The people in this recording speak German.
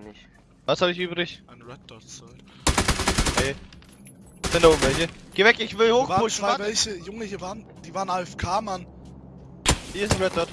nicht. Was habe ich übrig? Ein Red Dot Soll. Hey. Sind da oben welche? Geh weg, ich will hochpushen, zwei warte. welche, Junge, hier waren, die waren AFK, Mann. Hier ist ein Red Dot.